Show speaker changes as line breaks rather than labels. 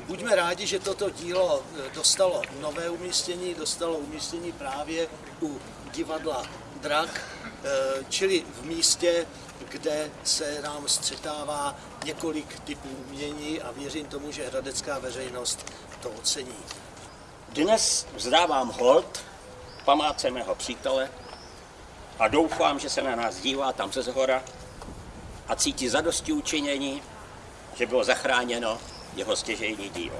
buďme rádi, že toto dílo eh, dostalo nové umístění, dostalo umístění právě u divadla Drak, eh, čili v místě, kde se nám střetává několik typů umění a věřím tomu, že hradecká veřejnost to ocení.
Dnes vzdávám hold památce mého přítele a doufám, že se na nás dívá tam ze zhora a cítí zadosti učinění, že bylo zachráněno jeho stěžejní dílo.